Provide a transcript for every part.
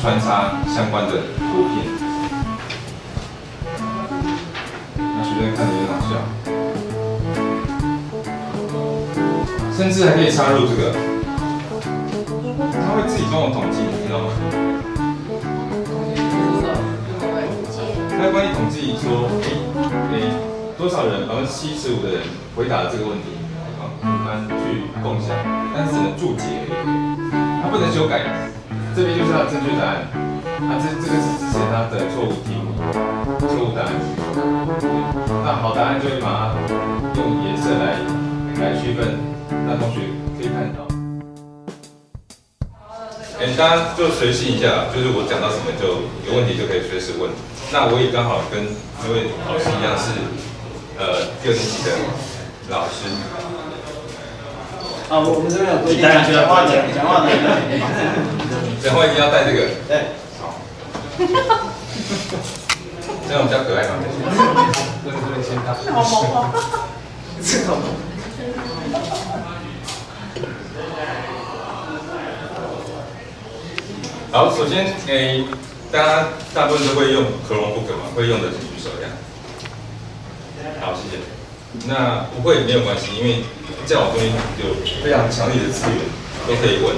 穿插相关的图片，那学生看着也好笑，甚至还可以插入这个，他会自己帮我统计，你知道吗？他会帮你统计说，诶诶，多少人，百分之七十五的人回答了这个问题，啊，我们去共享，但是只能注解而已，他不能修改。这边就是他的正确答案，啊，这这个是之前他的错误题目，错误答案。那好答案就会把它用颜色来来区分，那同学可以看到。哎，大家就随性一下，就是我讲到什么就有问题就可以随时问。那我也刚好跟这位老师一样是呃六年级的老师。啊，我们这边有规定，讲话讲讲话的。讲话 一定要带这个。对。好。这样比较可爱嘛。这个这边先看。好萌啊！这个萌。好，首先诶，大家大部分都会用 Chromebook 嘛，会用的请举手。那不会没有关系，因为教网中心有非常强力的资源，都可以问。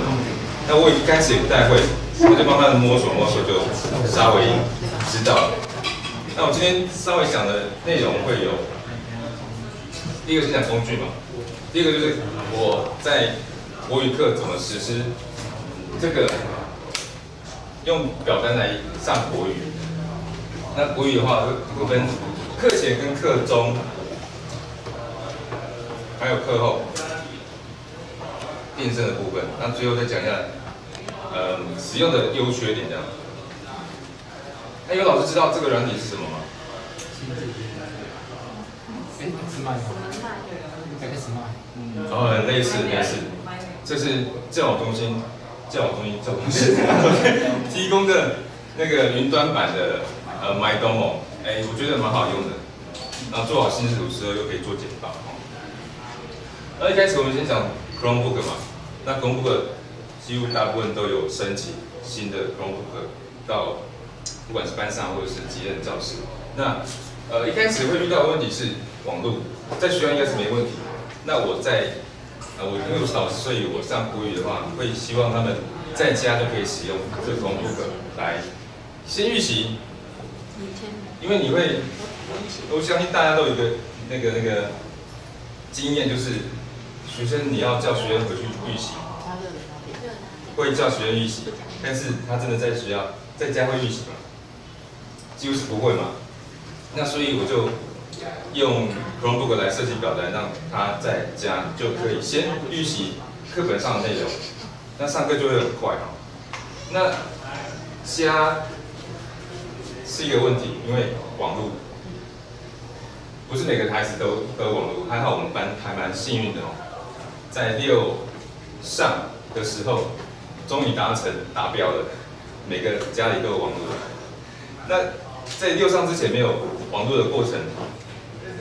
那我一开始也不太会，我就慢慢的摸索摸索，就稍微知道了。那我今天稍微讲的内容会有，第一个是讲工具嘛，第一个就是我在国语课怎么实施这个用表单来上国语。那国语的话，会分课前跟课中，还有课后。变声的部分，那最后再讲一下，呃，使用的优缺点这样。那有老师知道这个软体是什么吗？哎，是麦吗？X 麦。哦，很类似类似，这是教网中心，教网中心教中心提供的那个云端版的呃 MyDomo，哎，我觉得蛮好用的。那做好新视图时候又可以做简报。那一开始我们先讲 Chromebook 嘛。那 Chromebook 几乎大部分都有申请新的 Chromebook 到，不管是班上或者是几任教室。那呃一开始会遇到的问题是网络，在学校应该是没问题。那我在呃我因为我是老师，所以我上国语的话，会希望他们在家都可以使用这个 Chromebook 来先预习。因为你会，我相信大家都有一个那个那个经验，就是。学生，你要叫学生回去预习，会叫学生预习，但是他真的在学校在家会预习吗？几乎是不会嘛。那所以我就用 Chromebook 来设计表单，让他在家就可以先预习课本上的内容，那上课就会很快哦。那家是一个问题，因为网络不是每个孩子都都有网络，还好我们班还蛮幸运的哦。在六上的时候，终于达成达标了。每个家里都有网络。那在六上之前没有网络的过程，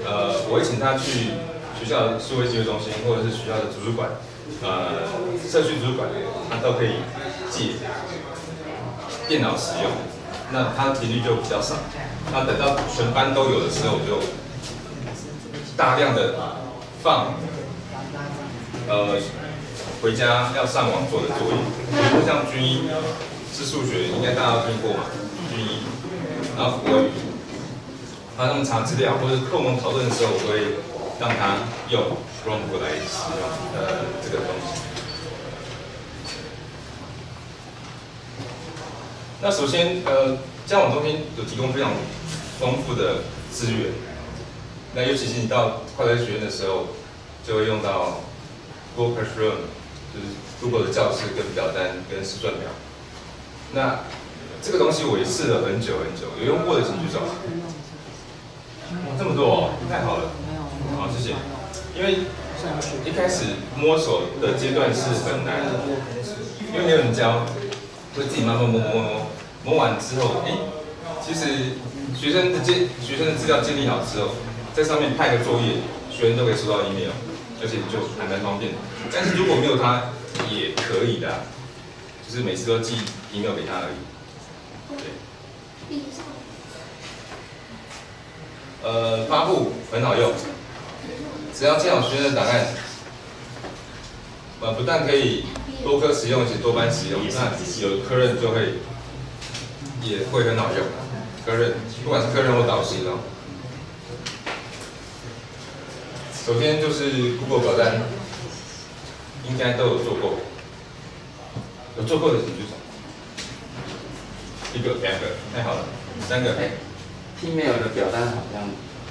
呃，我会请他去学校数位机会中心，或者是学校的图书馆，呃，社区图书馆，他都可以借电脑使用。那他频率就比较少。那等到全班都有的时候，我就大量的放。呃，回家要上网做的作业，比如说像军医是数学，应该大家都听过嘛？军医，然后国语，他们查资料或者课文讨论的时候，我会让他用 Chrome 来使用呃这个东西。那首先呃，家网中心有提供非常丰富的资源，那尤其是你到快乐学院的时候，就会用到。Google Classroom 就是 Google 的教室跟表单跟试算表。那这个东西我也试了很久很久，有用过的请举手。哇，这么多哦，太好了。好，谢谢。因为一开始摸索的阶段是很难，因为没有人教，会自己慢慢摸摸摸，摸完之后，哎，其实学生的建学生的资料建立好之后，在上面派个作业，学生都可以收到 email。而且就还蛮方便的，但是如果没有它也可以的，就是每次都寄 email 给他而已。对。呃，发布很好用，只要建好学生的档案，呃，不但可以多科使用，而且多班使用，那有科任就会也会很好用。科任，不管是科任或导师哦。首先就是 Google 表单，应该都有做过，有做过的请举手。一个、两个，太好了，三个。哎，T-mail 的表单好像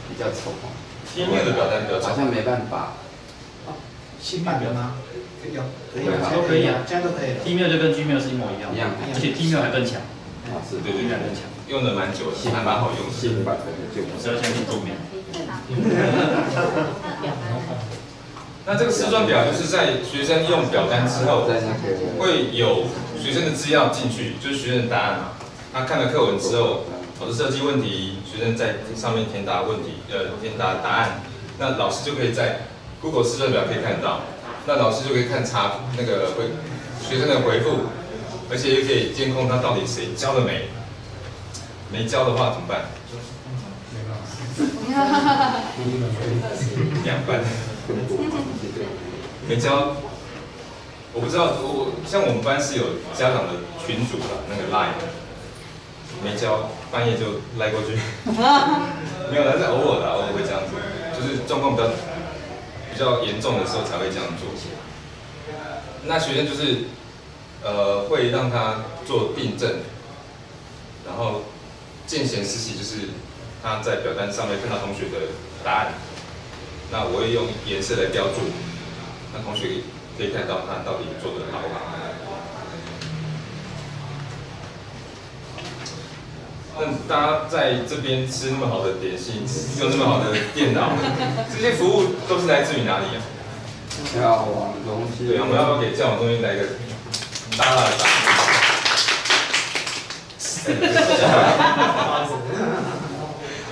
比较丑哦，T-mail 的表单比较丑好像没办法。新版的吗？可以有，可以啊都可以啊这样都可以了。T-mail 就跟 Gmail 是一模一样的，一样而且 T-mail 还更强，啊，是对对对依然更强。用的蛮久的，还蛮好用的。新版的就我是要相信 Gmail。那这个试算表就是在学生用表单之后，会有学生的资料进去，就是学生的答案嘛。他看了课文之后，老师设计问题，学生在上面填答问题，呃，填答答案，那老师就可以在 Google 试算表可以看到，那老师就可以看查那个回学生的回复，而且又可以监控他到底谁交了没，没教的话怎么办？两班。没教，我不知道，我像我们班是有家长的群组的那个 line，没教，半夜就赖过去，没有，但是偶尔的，偶尔会这样子，就是状况比较比较严重的时候才会这样做。那学生就是呃会让他做订正，然后见贤思齐，就是他在表单上面看到同学的答案，那我会用颜色来标注。那同学可以看到他到底做的好不好。那大家在这边吃那么好的点心，用那么好的电脑，这些服务都是来自于哪里啊？要网东西。对，我们要不要给教网中心来一个大大的掌声？哈哈哈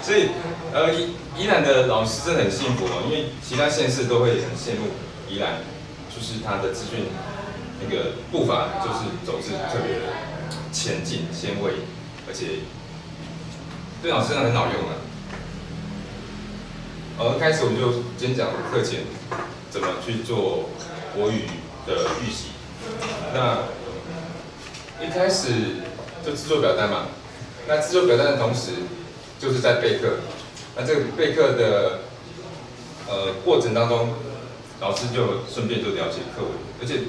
所以，呃，宜宜兰的老师真的很幸福哦，因为其他县市都会很羡慕宜兰，就是他的资讯那个步伐就是走是特别的前进、先卫，而且对老师真的很好用啊。呃，开始我们就先讲课前怎么去做国语的预习。那一开始就制作表单嘛，那制作表单的同时就是在备课。那这个备课的呃过程当中，老师就顺便就了解课文，而且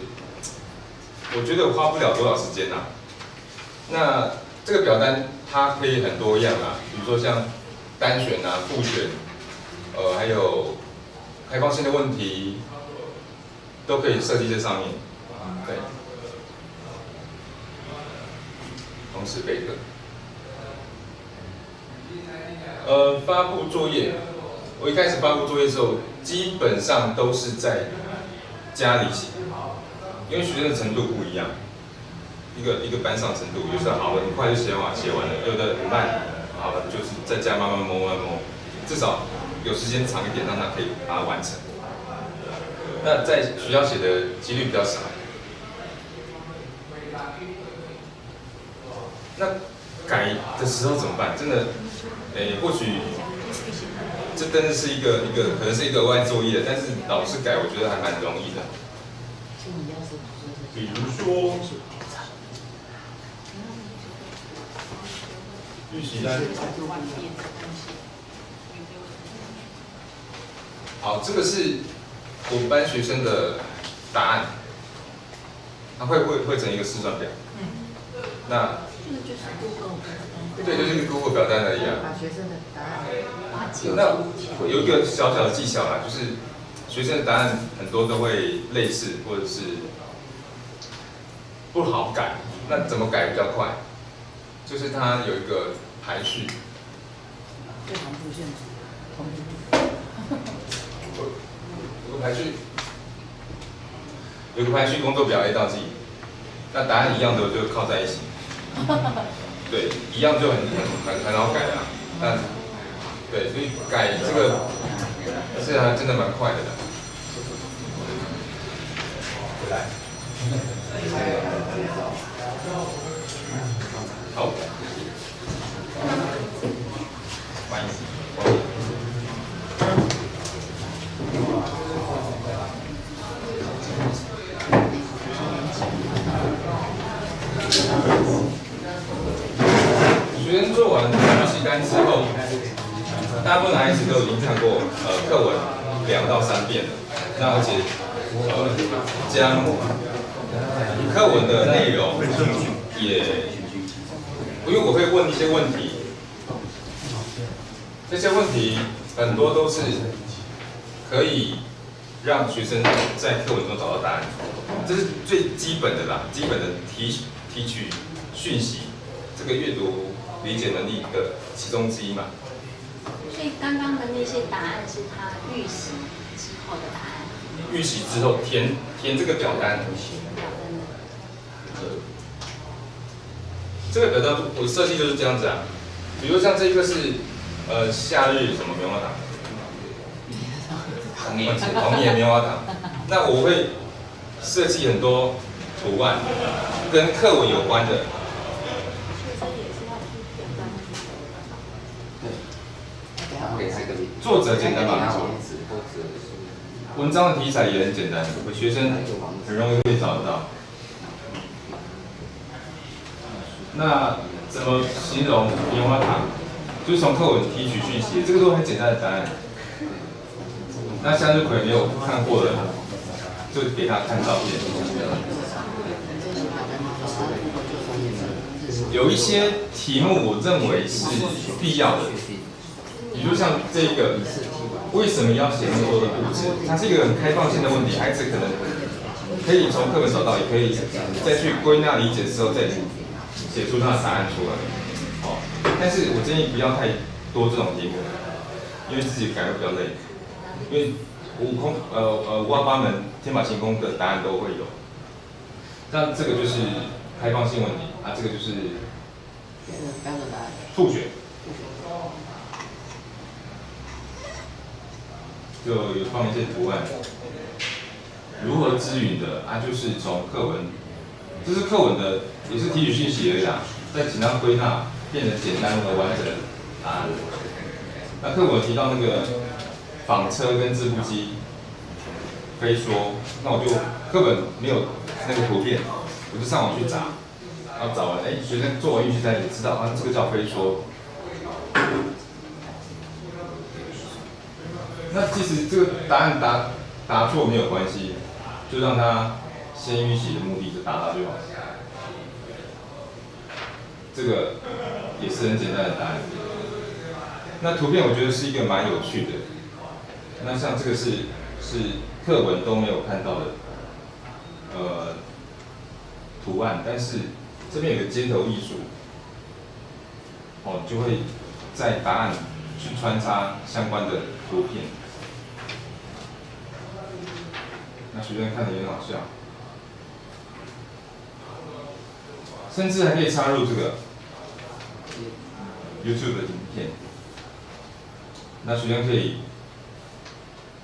我觉得花不了多少时间呐、那这个表单它可以很多样啊，比如说像单选啊、复选，呃，还有开放性的问题，都可以设计在上面。对，同时备课。呃，发布作业，我一开始发布作业的时候，基本上都是在家里写，因为学生的程度不一样，一个一个班上程度，有时候好了很快就写完写完了，有的很慢，好了就是在家慢慢摸慢慢摸，至少有时间长一点，让他可以把它完成。那在学校写的几率比较少。那改的时候怎么办？真的，诶、或许这真的是一个一个可能是一个额外作业，但是老师改，我觉得还蛮容易的。比如说，预习单。好，这个是我们班学生的答案，它会会会成一个试算表。那对，就是个 Google 表单而已啊。把学生的答案那有一个小小的技巧啦，就是学生的答案很多都会类似，或者是不好改。那怎么改比较快？就是它有一个排序，最常出现同有个排序，有个排序工作表 A 到 G，那答案一样的就靠在一起。对，一样就很很很很好改啊。但对，所以改这个是还真的蛮快的啦。好，学生做完预习单之后，大部分孩子都已经看过呃课文两到三遍了，那而且呃将课文的内容也，因为我会问一些问题，这些问题很多都是可以让学生在课文中找到答案，这是最基本的啦，基本的提提取讯息，这个阅读理解能力的其中之一嘛。所以刚刚的那些答案是他预习之后的答案。预习之后填填这个表单，表单。的这个表单我设计就是这样子啊，比如像这个是呃夏日什么棉花糖，同意红叶棉花糖，那我会设计很多图案跟课文有关的，学生也是要去表单对，然后给他一个名作者简单吧，文章的题材也很简单，学生很容易可以找得到。那怎么形容棉花糖？就是从课文提取讯息，这个都很简单的答案。那向日葵没有看过的，就给他看照片。有一些题目我认为是必要的，比如像这个，为什么要写那么多的故事？它是一个很开放性的问题，孩子可能可以从课本找到，也可以再去归纳理解之后再写出它的答案出来。哦，但是我建议不要太多这种题目，因为自己改会比较累。因为五空呃呃五花八门天马行空的答案都会有，那这个就是开放性问题啊，这个就是标准答案。数学，就有放一些图案，如何支援的啊，就是从课文，这是课文的也是提取信息而已啊，再请他归纳变得简单和完整啊。那课文提到那个纺车跟织布机飞说，那我就课本没有那个图片，我就上网去找，然后找完，哎，学生做完预习单也知道啊，这个叫飞说。那其实这个答案答答错没有关系，就让他先预习的目的就达到就好。这个也是很简单的答案。那图片我觉得是一个蛮有趣的。那像这个是是课文都没有看到的，呃，图案，但是这边有个街头艺术，哦，就会在答案去穿插相关的图片。那学生看的也很好笑，甚至还可以插入这个 YouTube 的影片。那学生可以，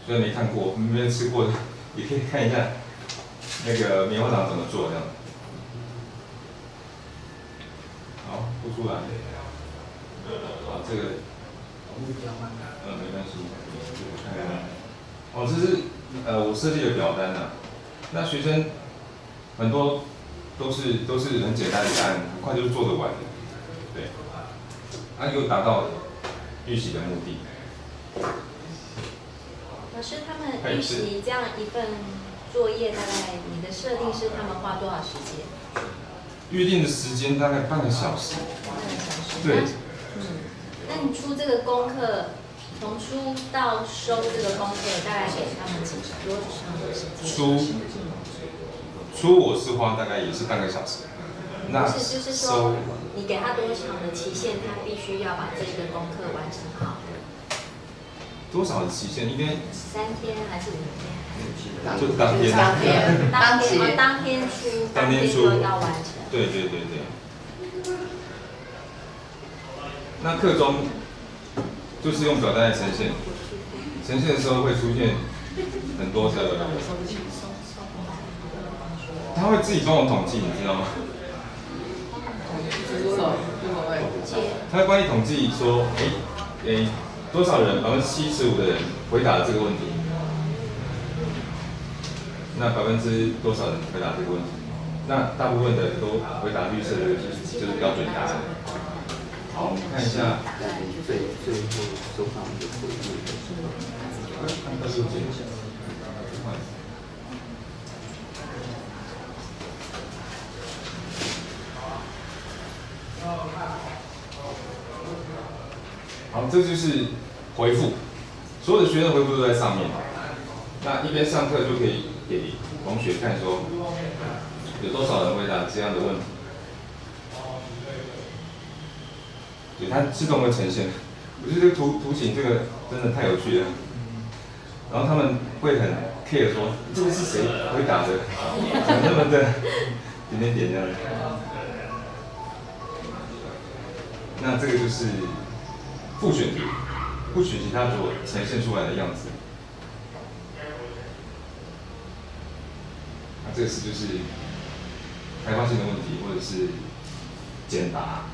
虽然没看过、没吃过的，也可以看一下那个棉花糖怎么做这样。好，不出来。好，这个，呃，没关系，看看。哦，这是呃我设计的表单呢、那学生很多都是都是很简单的答案，很快就做得完的，对，那又达到预习的目的。老师，他们预习这样一份作业，大概你的设定是他们花多少时间？预定的时间大概半个小时，半个小时。对嗯，那你出这个功课，从出到收这个功课，大概给他们几多长的时间？出出我是花大概也是半个小时，那不是，就是收说你给他多长的期限，他必须要把这个功课完成好。多少的期限？应该三天还是五天？就当天。当天当天当天出，当天出就要完成。对对对对。那课中就是用表单来呈现，呈现的时候会出现很多的，他会自己帮我统计，你知道吗？他会帮你统计说，诶诶，多少人，百分之七十五的人回答了这个问题，那百分之多少人回答这个问题？那大部分的都回答绿色的，就是标准答案。好，我们看一下。在最最后收到的回复的时候，二十九件。好，这就是回复，所有的学生回复都在上面。那一边上课就可以给同学看说，有多少人回答这样的问题。对，它自动会呈现。我觉得这个图图形这个真的太有趣了。然后他们会很 care 说，这个是谁回答的？怎么那么的 点点点这样？那这个就是复选题，复选题它所呈现出来的样子。那这个是就是开放性的问题，或者是简答。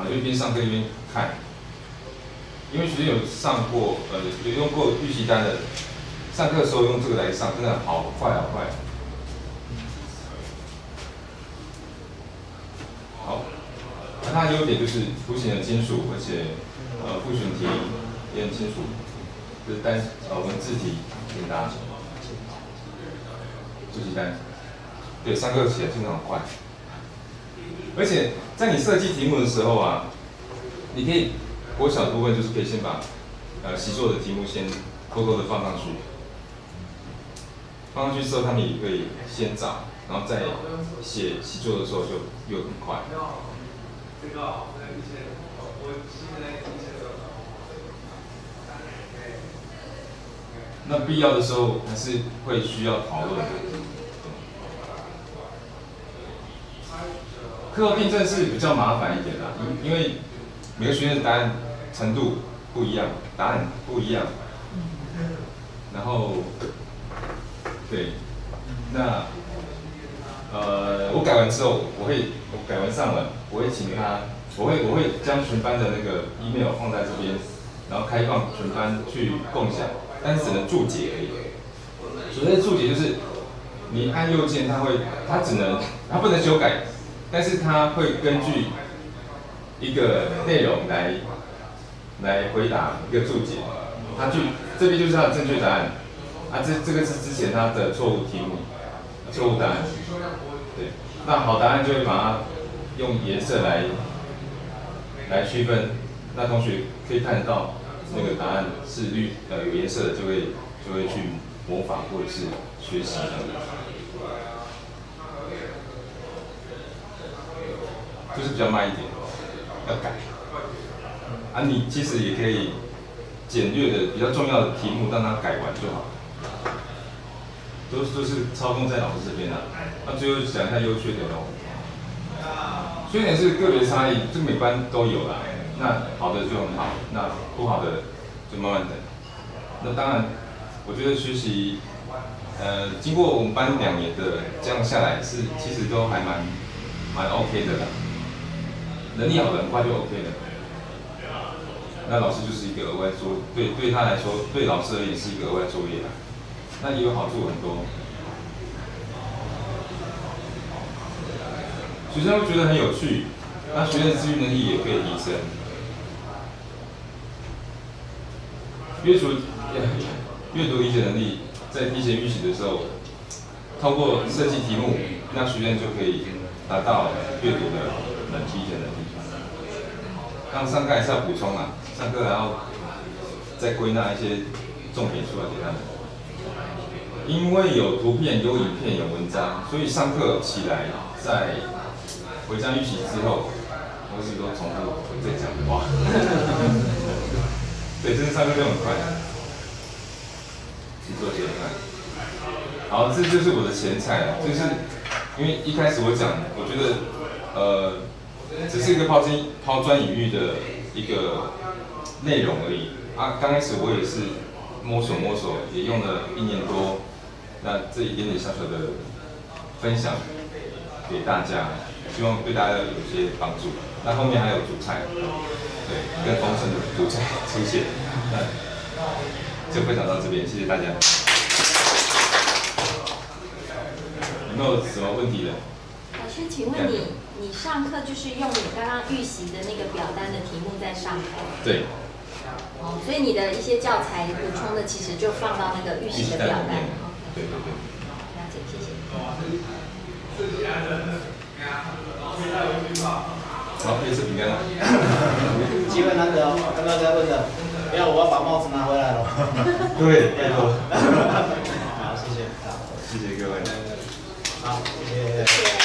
然后就一边上课一边看，因为学生有上过，呃，有用过预习单的，上课的时候用这个来上，真的好快好快。好，那它的优点就是图形很清楚，而且呃复选题也很清楚，就是单呃文字题简答，复习单，对，上课起来真的很快。而且在你设计题目的时候啊，你可以国小的部分就是可以先把呃习作的题目先偷偷的放上去，放上去之后他们也可以先找，然后再写习作的时候就又很快。那必要的时候还是会需要讨论的。课后订正是比较麻烦一点啦，因因为每个学院的答案程度不一样，答案不一样。然后，对，那呃，我改完之后，我会我改完上文，我会请他，我会我会将全班的那个 email 放在这边，然后开放全班去共享，但是只能注解而已。所谓的注解就是，你按右键，它会，它只能，它不能修改。但是他会根据一个内容来来回答一个注解，他去这边就是他的正确答案，啊这这个是之前他的错误题目，错误答案，对，那好答案就会把它用颜色来来区分，那同学可以看得到那个答案是绿呃有颜色的，就会就会去模仿或者是学习等等。就是比较慢一点，要改。啊，你其实也可以简略的比较重要的题目让它改完就好。都都是操控在老师这边啊。那最后讲一下优缺点喽。缺点是个别差异，这每班都有啦。那好的就很好，那不好的就慢慢等。那当然，我觉得学习，呃，经过我们班两年的这样下来，是其实都还蛮蛮 OK 的啦。能力好的很快就 OK 了。那老师就是一个额外作，对对他来说，对老师而言是一个额外作业啊。那也有好处很多，学生会觉得很有趣，那学生自愈能力也可以提升。阅读 阅读理解能力，在提前预习的时候，通过设计题目，那学生就可以达到阅读的能提前能力。刚上课还是要补充啊，上课还要再归纳一些重点出来给他们。因为有图片、有影片、有文章，所以上课起来在回家预习之后，都是都重复我在讲话。对，真的上课就很快，去做简单。好，这就是我的前菜，就是因为一开始我讲，我觉得呃。只是一个抛砖抛砖引玉的一个内容而已啊！刚开始我也是摸索摸索，也用了一年多，那这一点点小小的分享给大家，希望对大家有些帮助。那后面还有主菜，对，更丰盛的主菜出现，那就分享到这边，谢谢大家。有没有什么问题的？老师师，请问你你上课就是用你刚刚预习的那个表单的题目在上课？对，哦，所以你的一些教材补充的其实就放到那个预习的表单。对对对。了解，谢谢。好，又是饼干了。机会难得哦，刚刚在问的，不要我要把帽子拿回来了。对，拜托。好，谢谢。好谢谢各位。好，谢谢。谢谢。